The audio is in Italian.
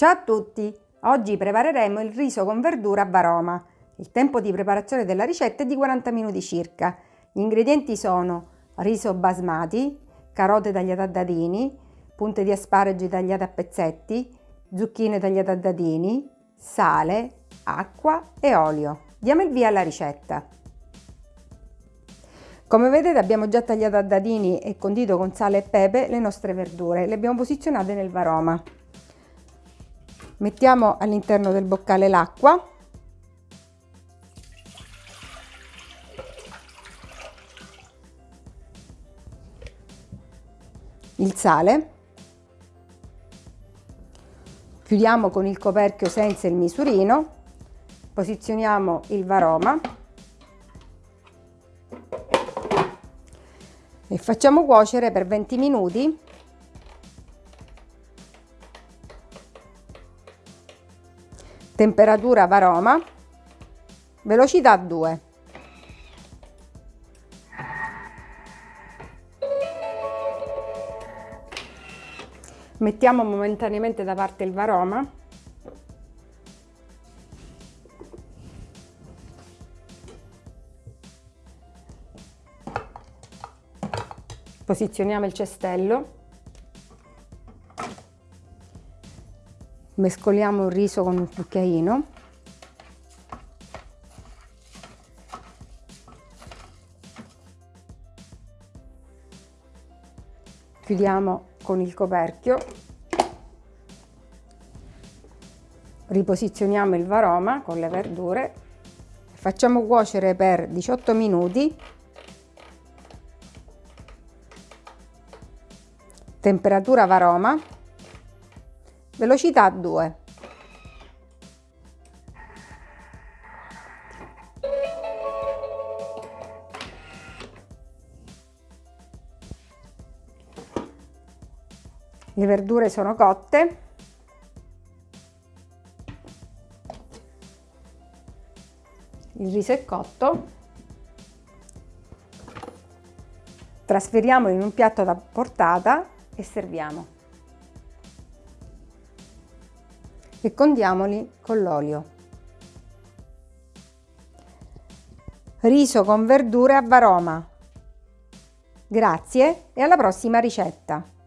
Ciao a tutti! Oggi prepareremo il riso con verdura a varoma. Il tempo di preparazione della ricetta è di 40 minuti circa. Gli ingredienti sono riso basmati, carote tagliate a dadini, punte di asparagi tagliate a pezzetti, zucchine tagliate a dadini, sale, acqua e olio. Diamo il via alla ricetta. Come vedete abbiamo già tagliato a dadini e condito con sale e pepe le nostre verdure. Le abbiamo posizionate nel varoma. Mettiamo all'interno del boccale l'acqua. Il sale. Chiudiamo con il coperchio senza il misurino. Posizioniamo il varoma. E facciamo cuocere per 20 minuti temperatura varoma, velocità 2. Mettiamo momentaneamente da parte il varoma. Posizioniamo il cestello. Mescoliamo il riso con un cucchiaino. Chiudiamo con il coperchio. Riposizioniamo il varoma con le verdure. Facciamo cuocere per 18 minuti. Temperatura varoma velocità 2. Le verdure sono cotte. Il riso è cotto. Trasferiamo in un piatto da portata e serviamo. E condiamoli con l'olio. Riso con verdure a varoma. Grazie e alla prossima ricetta!